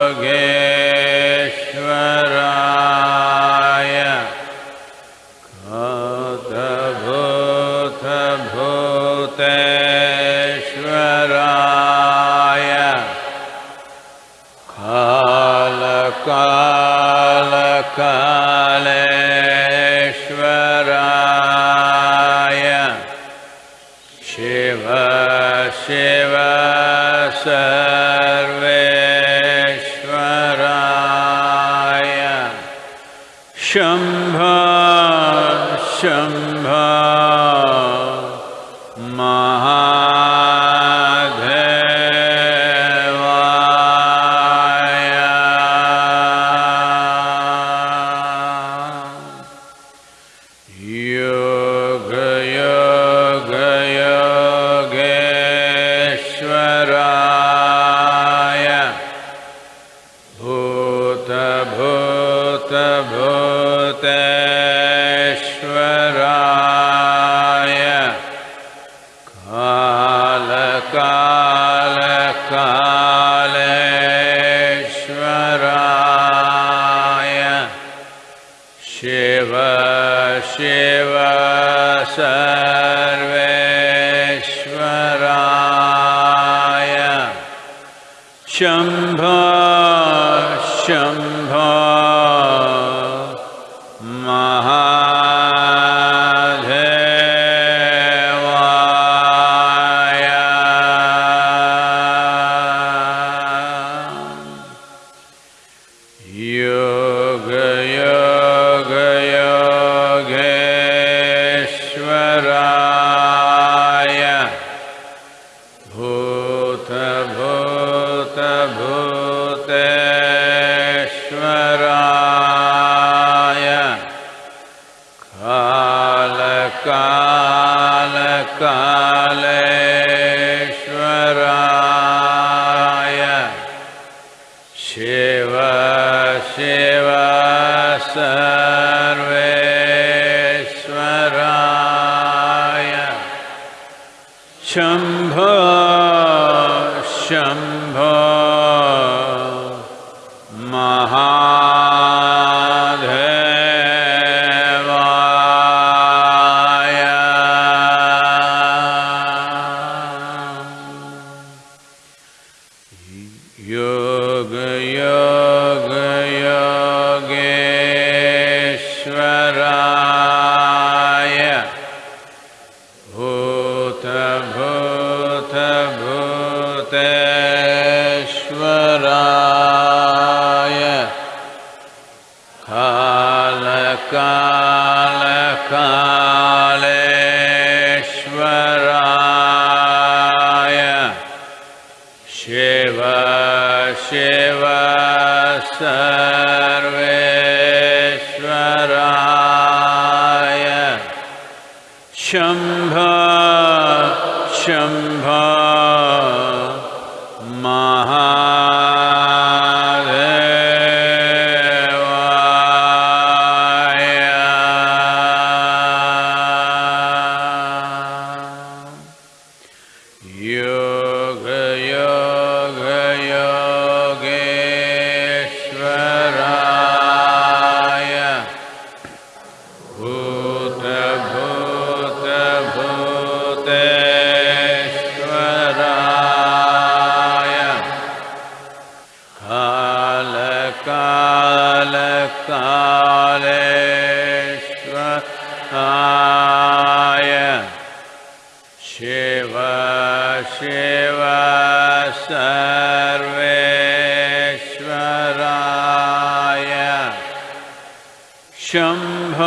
again. शम्भ वा सर्वेश्वराय। शम्भ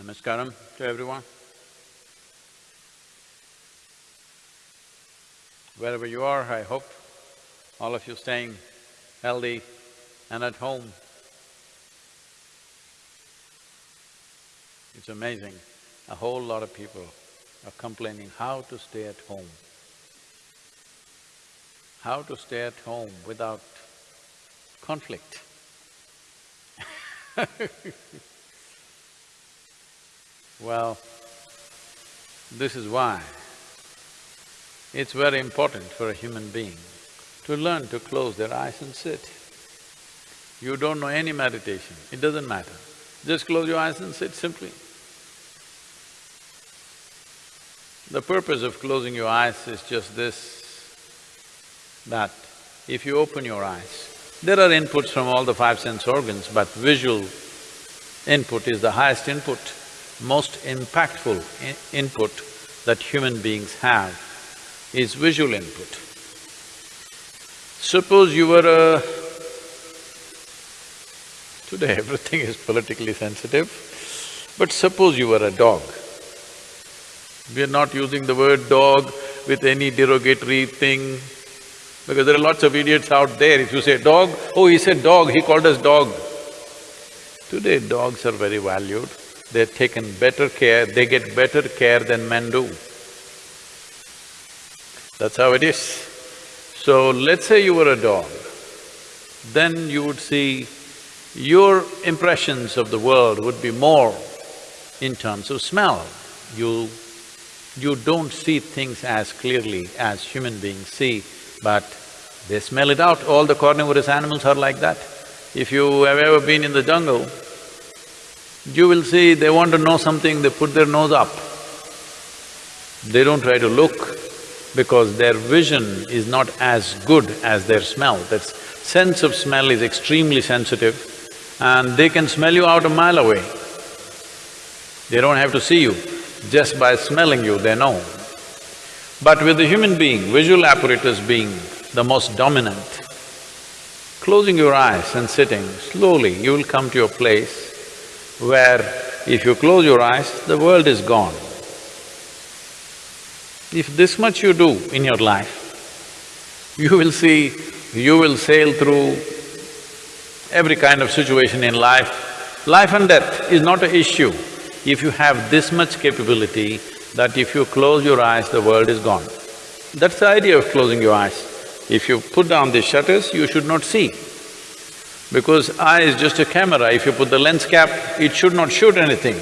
Namaskaram to everyone. Wherever you are, I hope all of you staying healthy and at home. It's amazing, a whole lot of people are complaining how to stay at home. How to stay at home without conflict. Well, this is why it's very important for a human being to learn to close their eyes and sit. You don't know any meditation, it doesn't matter. Just close your eyes and sit simply. The purpose of closing your eyes is just this, that if you open your eyes, there are inputs from all the five sense organs, but visual input is the highest input most impactful input that human beings have is visual input. Suppose you were a… Today everything is politically sensitive, but suppose you were a dog. We are not using the word dog with any derogatory thing, because there are lots of idiots out there. If you say dog, oh, he said dog, he called us dog. Today dogs are very valued they're taken better care, they get better care than men do. That's how it is. So let's say you were a dog, then you would see your impressions of the world would be more in terms of smell. You… you don't see things as clearly as human beings see, but they smell it out. All the carnivorous animals are like that. If you have ever been in the jungle, you will see they want to know something, they put their nose up. They don't try to look because their vision is not as good as their smell. That sense of smell is extremely sensitive and they can smell you out a mile away. They don't have to see you, just by smelling you they know. But with the human being, visual apparatus being the most dominant, closing your eyes and sitting, slowly you will come to a place where if you close your eyes, the world is gone. If this much you do in your life, you will see, you will sail through every kind of situation in life. Life and death is not an issue if you have this much capability that if you close your eyes, the world is gone. That's the idea of closing your eyes. If you put down the shutters, you should not see. Because eye is just a camera, if you put the lens cap, it should not shoot anything.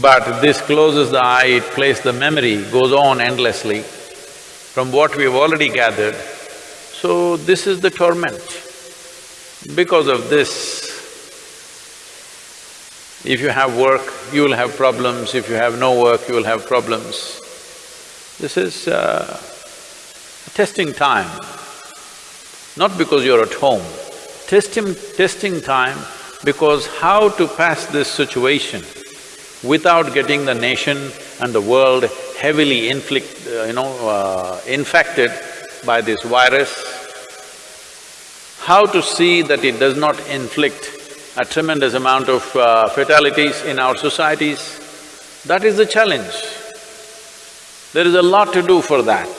But this closes the eye, it plays the memory, goes on endlessly from what we have already gathered. So this is the torment. Because of this, if you have work, you will have problems, if you have no work, you will have problems. This is uh, testing time, not because you're at home, testing… testing time because how to pass this situation without getting the nation and the world heavily inflict… Uh, you know, uh, infected by this virus, how to see that it does not inflict a tremendous amount of uh, fatalities in our societies, that is the challenge. There is a lot to do for that.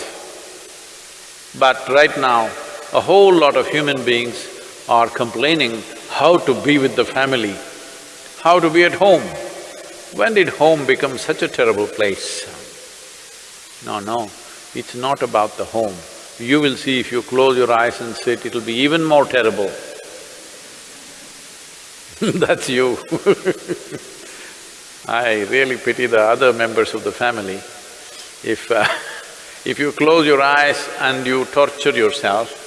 But right now, a whole lot of human beings are complaining how to be with the family, how to be at home. When did home become such a terrible place? No, no, it's not about the home. You will see if you close your eyes and sit, it'll be even more terrible. That's you I really pity the other members of the family. If uh, if you close your eyes and you torture yourself,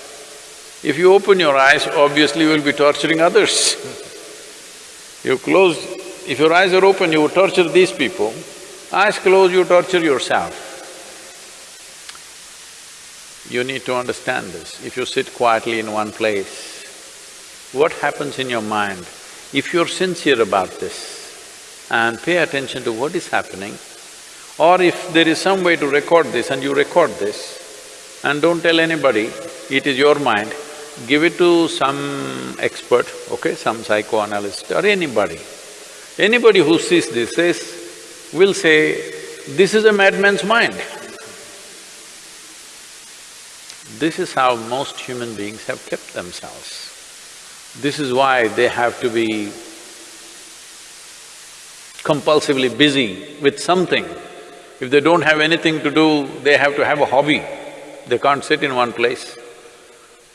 if you open your eyes, obviously you will be torturing others. you close… if your eyes are open, you torture these people, eyes closed, you torture yourself. You need to understand this. If you sit quietly in one place, what happens in your mind? If you're sincere about this and pay attention to what is happening, or if there is some way to record this and you record this, and don't tell anybody, it is your mind, give it to some expert, okay, some psychoanalyst or anybody. Anybody who sees this says, will say, this is a madman's mind. This is how most human beings have kept themselves. This is why they have to be compulsively busy with something. If they don't have anything to do, they have to have a hobby. They can't sit in one place.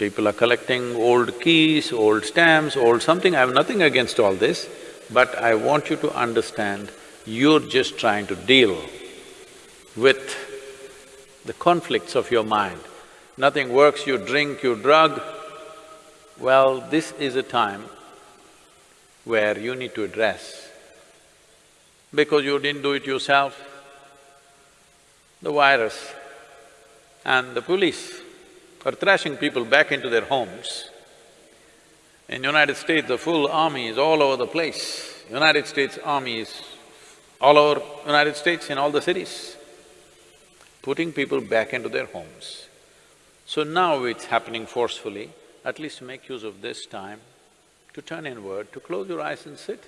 People are collecting old keys, old stamps, old something, I have nothing against all this, but I want you to understand, you're just trying to deal with the conflicts of your mind. Nothing works, you drink, you drug. Well, this is a time where you need to address. Because you didn't do it yourself, the virus and the police are thrashing people back into their homes. In United States, the full army is all over the place. United States army is all over United States in all the cities, putting people back into their homes. So now it's happening forcefully, at least make use of this time to turn inward, to close your eyes and sit.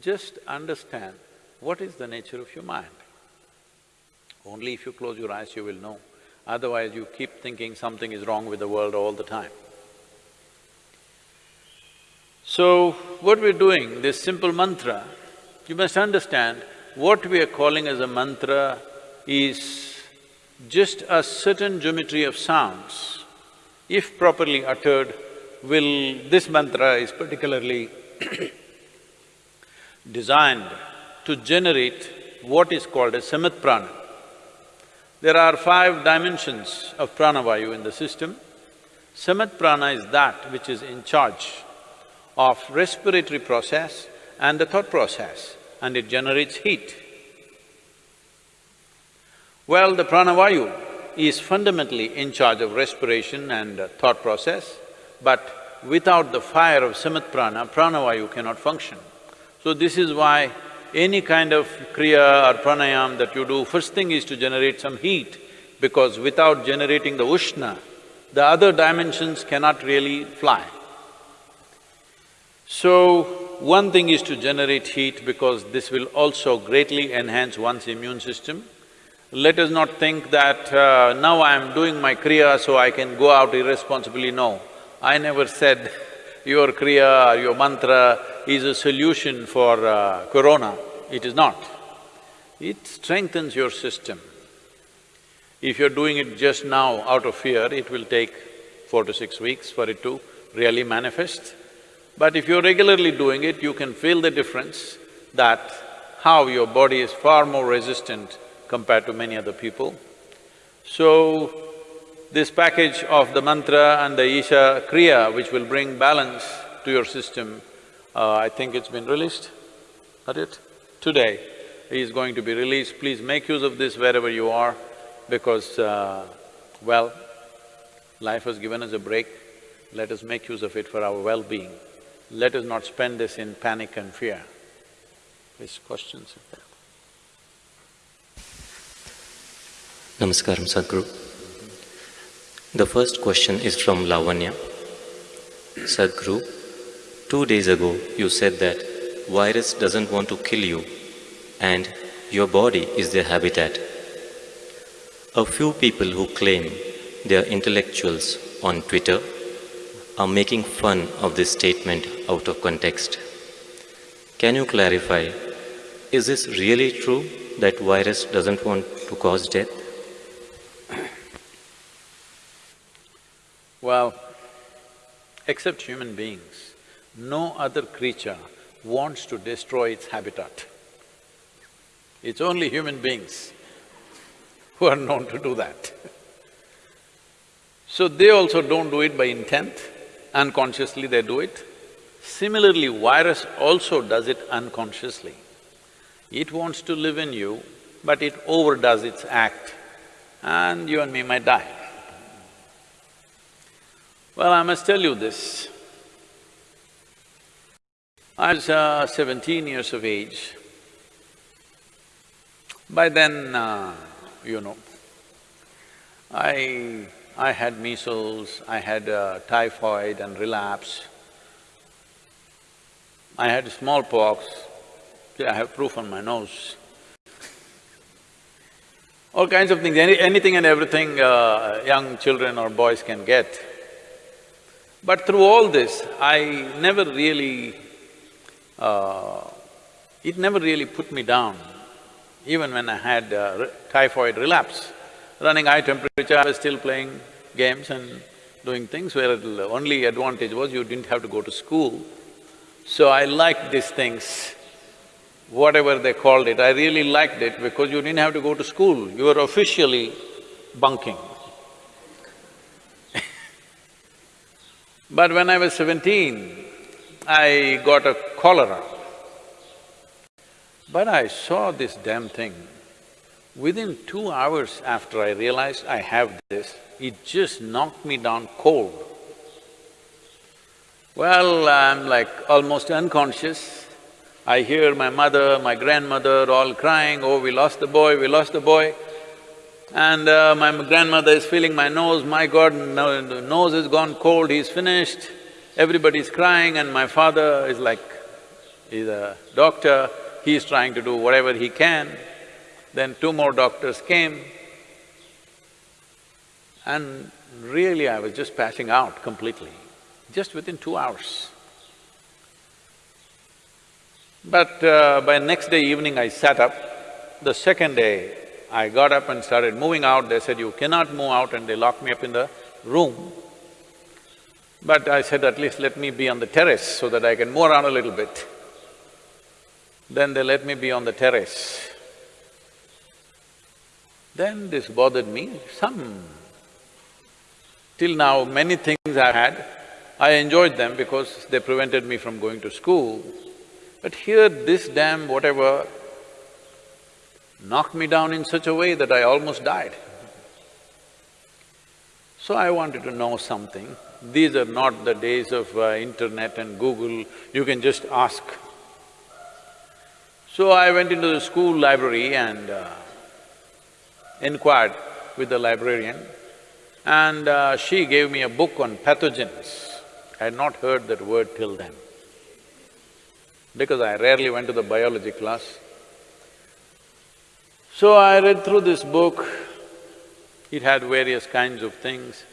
Just understand what is the nature of your mind. Only if you close your eyes you will know. Otherwise, you keep thinking something is wrong with the world all the time. So, what we're doing, this simple mantra, you must understand, what we are calling as a mantra is just a certain geometry of sounds. If properly uttered, will… this mantra is particularly designed to generate what is called a samana prana. There are five dimensions of pranavayu in the system. Samana prana is that which is in charge of respiratory process and the thought process and it generates heat. Well, the pranavayu is fundamentally in charge of respiration and thought process, but without the fire of samana prana, pranavayu cannot function. So this is why any kind of kriya or pranayam that you do, first thing is to generate some heat, because without generating the ushna, the other dimensions cannot really fly. So, one thing is to generate heat because this will also greatly enhance one's immune system. Let us not think that uh, now I am doing my kriya so I can go out irresponsibly, no. I never said your kriya or your mantra is a solution for uh, corona, it is not. It strengthens your system. If you're doing it just now out of fear, it will take four to six weeks for it to really manifest. But if you're regularly doing it, you can feel the difference that how your body is far more resistant compared to many other people. So, this package of the mantra and the Isha Kriya, which will bring balance to your system, uh, I think it's been released, not it? Today is going to be released. Please make use of this wherever you are because, uh, well, life has given us a break. Let us make use of it for our well-being. Let us not spend this in panic and fear. Please, questions? Namaskaram, Sadhguru. The first question is from Lavanya. Sadhguru, two days ago you said that virus doesn't want to kill you and your body is their habitat. A few people who claim they are intellectuals on Twitter are making fun of this statement out of context. Can you clarify, is this really true that virus doesn't want to cause death? Well, except human beings, no other creature wants to destroy its habitat. It's only human beings who are known to do that. So they also don't do it by intent, unconsciously they do it. Similarly, virus also does it unconsciously. It wants to live in you, but it overdoes its act and you and me might die. Well, I must tell you this. I was uh, seventeen years of age. By then, uh, you know, I… I had measles, I had uh, typhoid and relapse. I had smallpox, See, I have proof on my nose. All kinds of things, any, anything and everything uh, young children or boys can get. But through all this, I never really… Uh, it never really put me down, even when I had uh, typhoid relapse. Running high temperature, I was still playing games and doing things where the only advantage was you didn't have to go to school. So I liked these things whatever they called it, I really liked it because you didn't have to go to school, you were officially bunking. but when I was seventeen, I got a cholera. But I saw this damn thing. Within two hours after I realized I have this, it just knocked me down cold. Well, I'm like almost unconscious, I hear my mother, my grandmother all crying, oh, we lost the boy, we lost the boy. And uh, my grandmother is feeling my nose, my God, no, nose has gone cold, he's finished. Everybody's crying and my father is like, he's a doctor, he's trying to do whatever he can. Then two more doctors came and really I was just passing out completely, just within two hours. But uh, by next day evening I sat up, the second day I got up and started moving out, they said, you cannot move out and they locked me up in the room. But I said, at least let me be on the terrace so that I can move around a little bit. Then they let me be on the terrace. Then this bothered me, some… Till now, many things I had, I enjoyed them because they prevented me from going to school. But here this damn whatever knocked me down in such a way that I almost died. So I wanted to know something. These are not the days of uh, internet and Google, you can just ask. So I went into the school library and uh, inquired with the librarian and uh, she gave me a book on pathogens. I had not heard that word till then because I rarely went to the biology class. So I read through this book, it had various kinds of things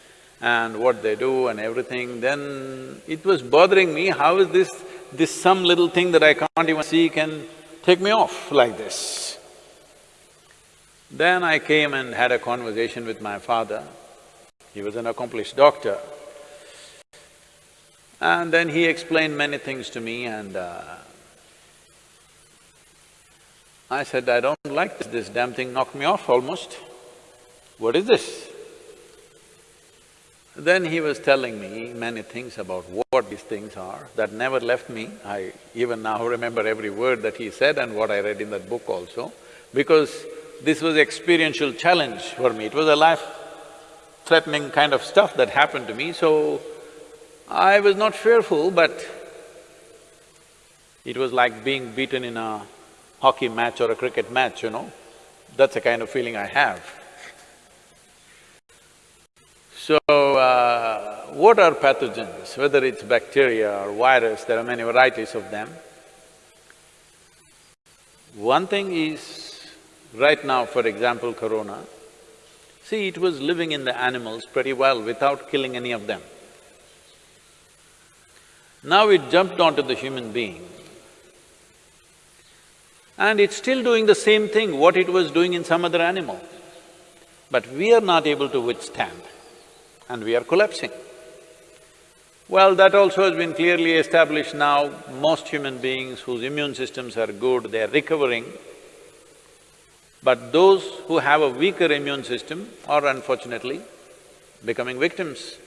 and what they do and everything, then it was bothering me, how is this… this some little thing that I can't even see can take me off like this. Then I came and had a conversation with my father, he was an accomplished doctor. And then he explained many things to me and uh, I said, I don't like this, this damn thing knocked me off almost. What is this? Then he was telling me many things about what these things are, that never left me. I even now remember every word that he said and what I read in that book also, because this was experiential challenge for me. It was a life-threatening kind of stuff that happened to me, so I was not fearful, but it was like being beaten in a hockey match or a cricket match, you know, that's the kind of feeling I have. So, uh, what are pathogens? Whether it's bacteria or virus, there are many varieties of them. One thing is, right now, for example, corona, See, it was living in the animals pretty well without killing any of them. Now it jumped onto the human being. And it's still doing the same thing what it was doing in some other animal. But we are not able to withstand and we are collapsing. Well, that also has been clearly established now. Most human beings whose immune systems are good, they are recovering. But those who have a weaker immune system are unfortunately becoming victims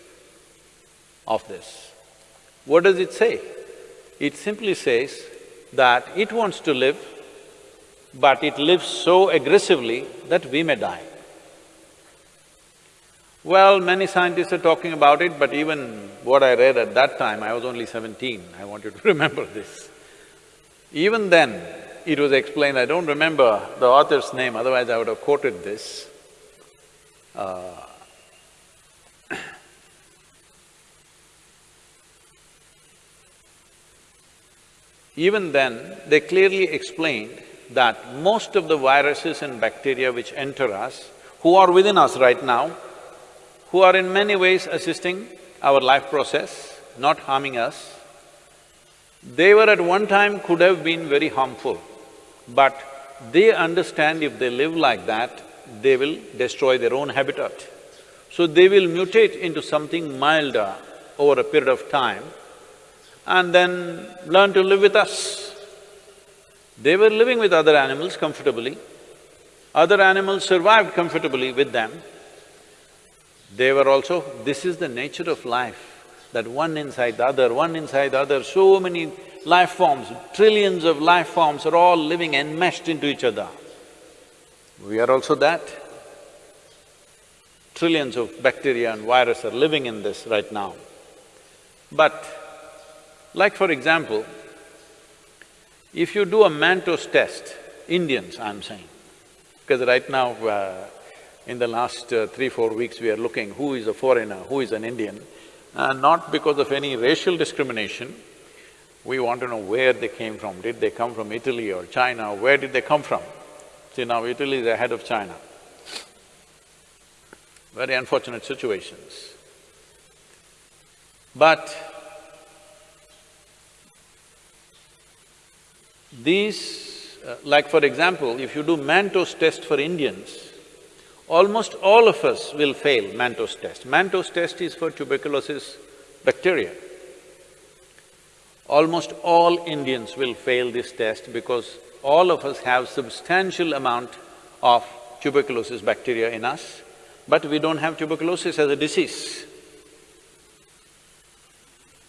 of this. What does it say? It simply says that it wants to live, but it lives so aggressively that we may die. Well, many scientists are talking about it, but even what I read at that time, I was only seventeen, I want you to remember this. Even then, it was explained, I don't remember the author's name, otherwise I would have quoted this. Uh, even then, they clearly explained that most of the viruses and bacteria which enter us, who are within us right now, who are in many ways assisting our life process, not harming us. They were at one time could have been very harmful, but they understand if they live like that, they will destroy their own habitat. So they will mutate into something milder over a period of time and then learn to live with us. They were living with other animals comfortably. Other animals survived comfortably with them. They were also… this is the nature of life, that one inside the other, one inside the other, so many life forms, trillions of life forms are all living enmeshed into each other. We are also that. Trillions of bacteria and virus are living in this right now. But, like for example, if you do a Mantoux test, Indians I'm saying, because right now uh, in the last uh, three, four weeks, we are looking who is a foreigner, who is an Indian, uh, not because of any racial discrimination. We want to know where they came from. Did they come from Italy or China? Where did they come from? See, now Italy is ahead of China. Very unfortunate situations. But these, uh, like for example, if you do Mantoux test for Indians, almost all of us will fail Mantoux test. Mantoux test is for tuberculosis bacteria. Almost all Indians will fail this test because all of us have substantial amount of tuberculosis bacteria in us, but we don't have tuberculosis as a disease.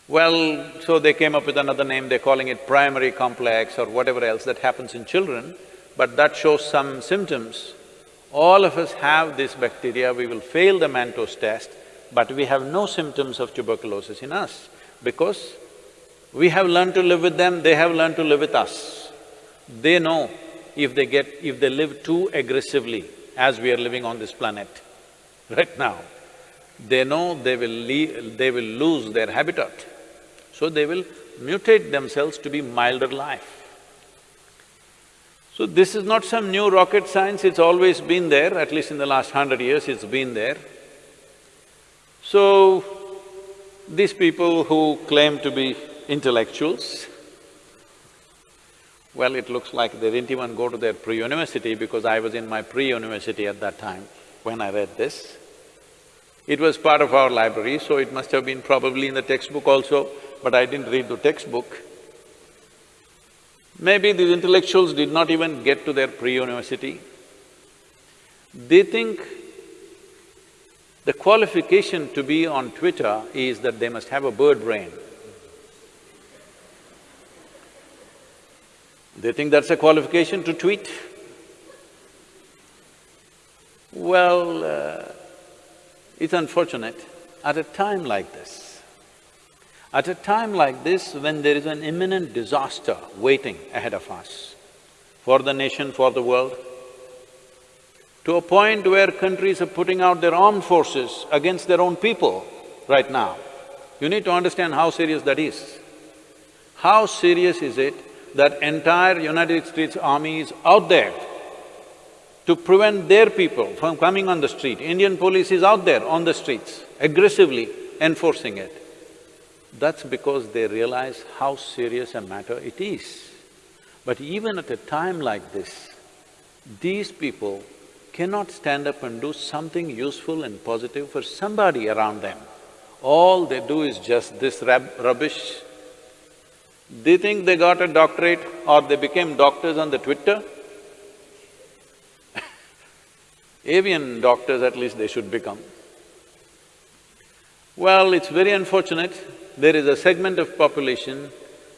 Well, so they came up with another name, they're calling it primary complex or whatever else that happens in children, but that shows some symptoms all of us have this bacteria, we will fail the Mantoux test, but we have no symptoms of tuberculosis in us because we have learned to live with them, they have learned to live with us. They know if they get… if they live too aggressively as we are living on this planet right now, they know they will leave… they will lose their habitat. So they will mutate themselves to be milder life. So this is not some new rocket science, it's always been there, at least in the last hundred years it's been there. So, these people who claim to be intellectuals, well, it looks like they didn't even go to their pre-university because I was in my pre-university at that time when I read this. It was part of our library, so it must have been probably in the textbook also, but I didn't read the textbook. Maybe these intellectuals did not even get to their pre-university. They think the qualification to be on Twitter is that they must have a bird brain. They think that's a qualification to tweet. Well, uh, it's unfortunate, at a time like this, at a time like this, when there is an imminent disaster waiting ahead of us, for the nation, for the world, to a point where countries are putting out their armed forces against their own people right now, you need to understand how serious that is. How serious is it that entire United States army is out there to prevent their people from coming on the street. Indian police is out there on the streets, aggressively enforcing it. That's because they realize how serious a matter it is. But even at a time like this, these people cannot stand up and do something useful and positive for somebody around them. All they do is just this rab rubbish. They think they got a doctorate or they became doctors on the Twitter. Avian doctors at least they should become. Well, it's very unfortunate, there is a segment of population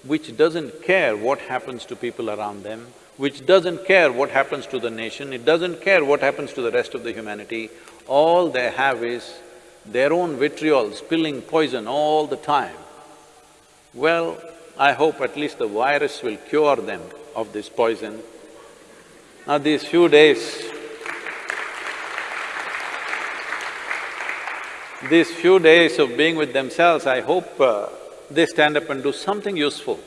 which doesn't care what happens to people around them, which doesn't care what happens to the nation, it doesn't care what happens to the rest of the humanity. All they have is their own vitriol spilling poison all the time. Well, I hope at least the virus will cure them of this poison. Now these few days, these few days of being with themselves, I hope uh, they stand up and do something useful.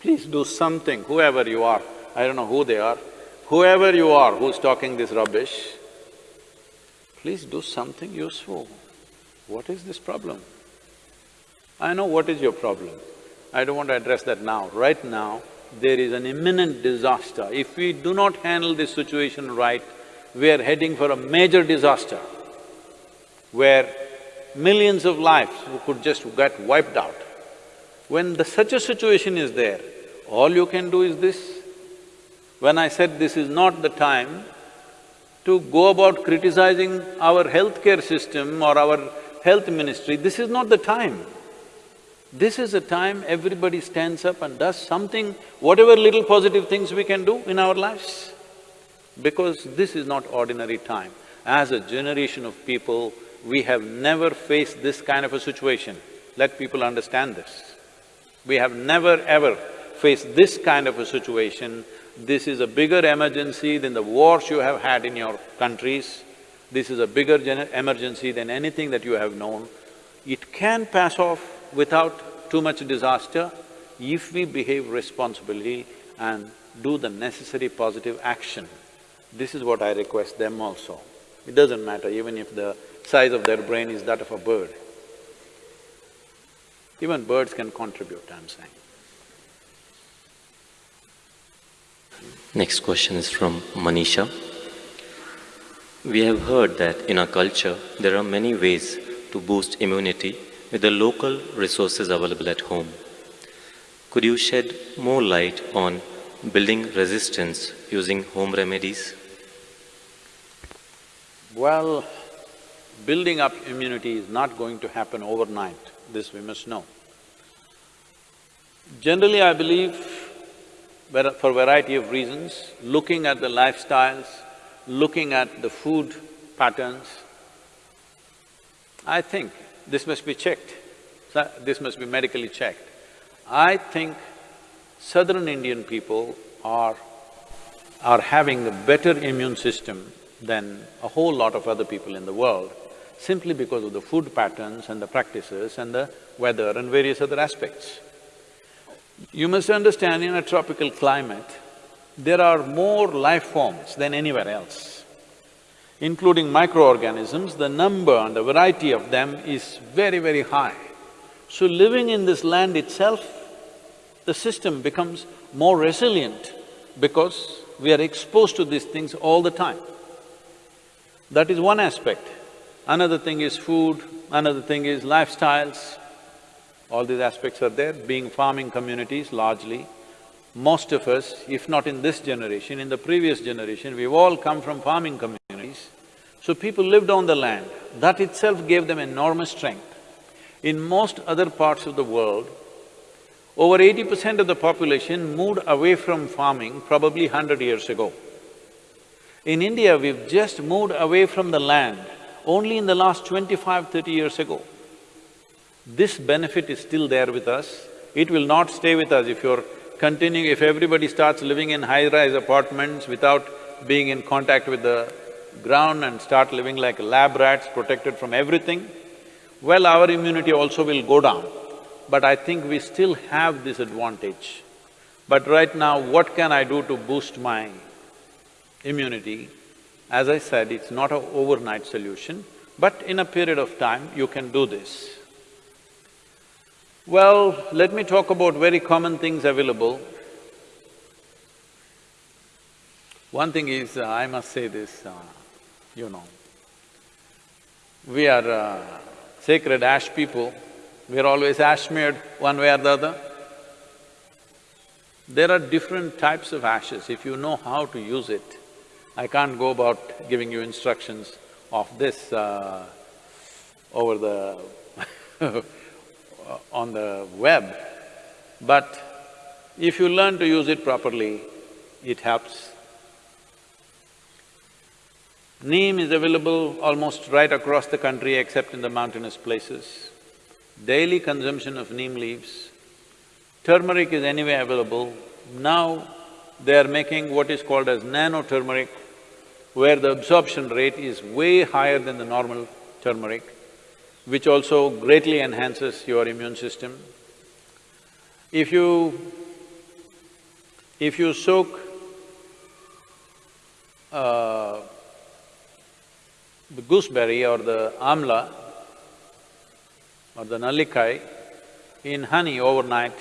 Please do something, whoever you are, I don't know who they are, whoever you are who's talking this rubbish, please do something useful. What is this problem? I know what is your problem. I don't want to address that now. Right now, there is an imminent disaster. If we do not handle this situation right, we are heading for a major disaster where millions of lives could just get wiped out. When the, such a situation is there, all you can do is this. When I said this is not the time to go about criticizing our healthcare system or our health ministry, this is not the time. This is the time everybody stands up and does something, whatever little positive things we can do in our lives. Because this is not ordinary time. As a generation of people, we have never faced this kind of a situation. Let people understand this. We have never ever faced this kind of a situation. This is a bigger emergency than the wars you have had in your countries. This is a bigger emergency than anything that you have known. It can pass off without too much disaster if we behave responsibly and do the necessary positive action. This is what I request them also. It doesn't matter even if the size of their brain is that of a bird. Even birds can contribute, I'm saying. Next question is from Manisha. We have heard that in our culture, there are many ways to boost immunity with the local resources available at home. Could you shed more light on building resistance using home remedies? Well, building up immunity is not going to happen overnight, this we must know. Generally, I believe, for a variety of reasons, looking at the lifestyles, looking at the food patterns, I think this must be checked, this must be medically checked. I think southern Indian people are… are having a better immune system than a whole lot of other people in the world simply because of the food patterns and the practices and the weather and various other aspects. You must understand in a tropical climate, there are more life forms than anywhere else. Including microorganisms, the number and the variety of them is very, very high. So living in this land itself, the system becomes more resilient because we are exposed to these things all the time. That is one aspect. Another thing is food, another thing is lifestyles. All these aspects are there, being farming communities largely. Most of us, if not in this generation, in the previous generation, we've all come from farming communities. So people lived on the land, that itself gave them enormous strength. In most other parts of the world, over eighty percent of the population moved away from farming probably hundred years ago. In India, we've just moved away from the land only in the last 25, 30 years ago. This benefit is still there with us. It will not stay with us if you're continuing… if everybody starts living in high-rise apartments without being in contact with the ground and start living like lab rats, protected from everything, well, our immunity also will go down. But I think we still have this advantage. But right now, what can I do to boost my immunity? As I said, it's not an overnight solution, but in a period of time, you can do this. Well, let me talk about very common things available. One thing is, uh, I must say this, uh, you know, we are uh, sacred ash people, we're always ash smeared one way or the other. There are different types of ashes, if you know how to use it. I can't go about giving you instructions of this uh, over the on the web, but if you learn to use it properly, it helps. Neem is available almost right across the country except in the mountainous places. Daily consumption of neem leaves. Turmeric is anyway available. Now they are making what is called as nano turmeric, where the absorption rate is way higher than the normal turmeric which also greatly enhances your immune system. If you… if you soak uh, the gooseberry or the amla or the nallikai in honey overnight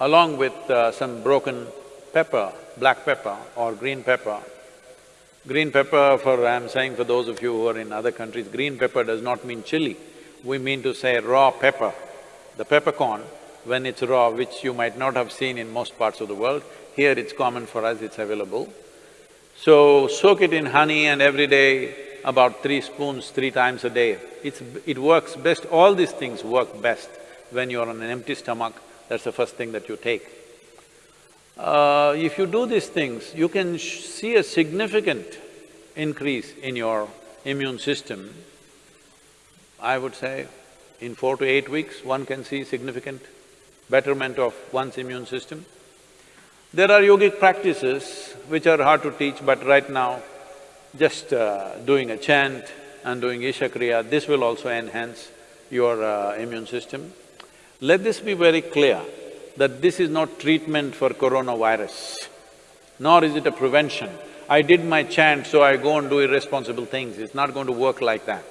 along with uh, some broken pepper, black pepper or green pepper. Green pepper for… I'm saying for those of you who are in other countries, green pepper does not mean chili we mean to say raw pepper. The peppercorn, when it's raw, which you might not have seen in most parts of the world, here it's common for us, it's available. So, soak it in honey and every day about three spoons, three times a day. It's… it works best, all these things work best when you're on an empty stomach, that's the first thing that you take. Uh, if you do these things, you can see a significant increase in your immune system I would say in four to eight weeks, one can see significant betterment of one's immune system. There are yogic practices which are hard to teach, but right now, just uh, doing a chant and doing Isha Kriya, this will also enhance your uh, immune system. Let this be very clear that this is not treatment for coronavirus, nor is it a prevention. I did my chant, so I go and do irresponsible things, it's not going to work like that.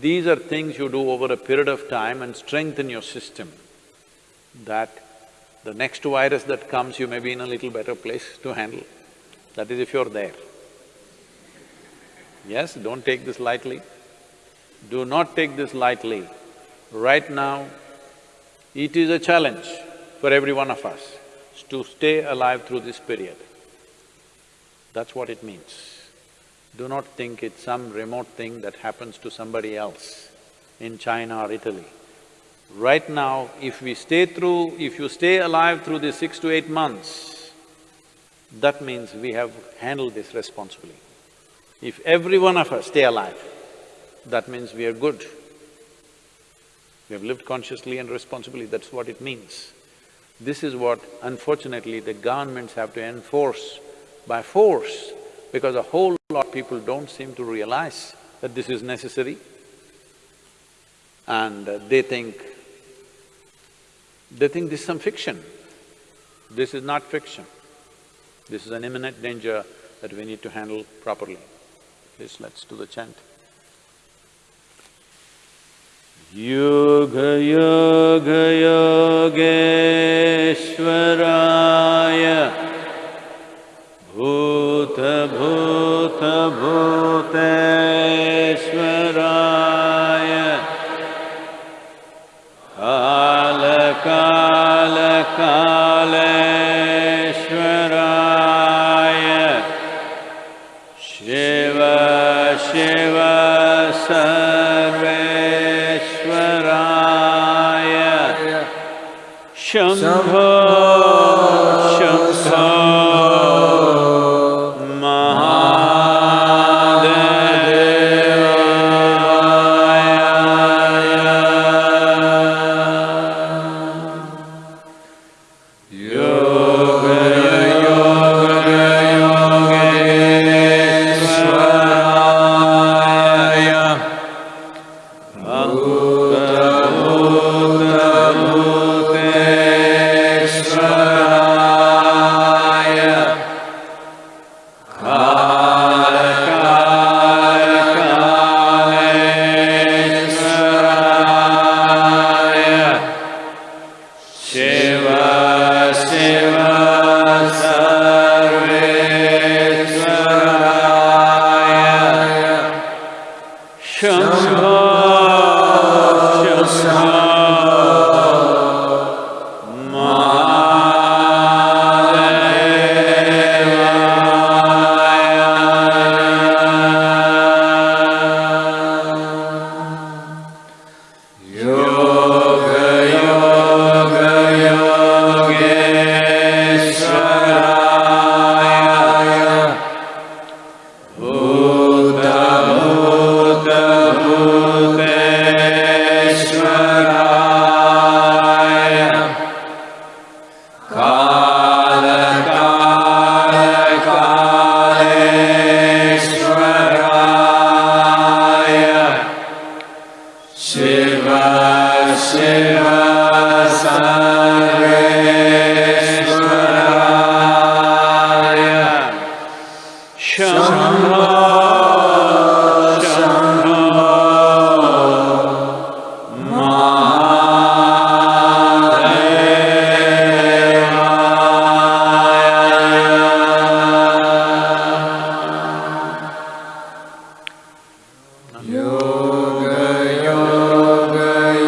These are things you do over a period of time and strengthen your system, that the next virus that comes, you may be in a little better place to handle. That is if you're there. Yes, don't take this lightly. Do not take this lightly. Right now, it is a challenge for every one of us to stay alive through this period. That's what it means. Do not think it's some remote thing that happens to somebody else in China or Italy. Right now, if we stay through… if you stay alive through these six to eight months, that means we have handled this responsibly. If every one of us stay alive, that means we are good. We have lived consciously and responsibly, that's what it means. This is what unfortunately the governments have to enforce by force because a whole lot of people don't seem to realize that this is necessary and uh, they think… they think this is some fiction. This is not fiction. This is an imminent danger that we need to handle properly. Please, let's do the chant. Yoga, Yoga Yoga Yogeshwaraya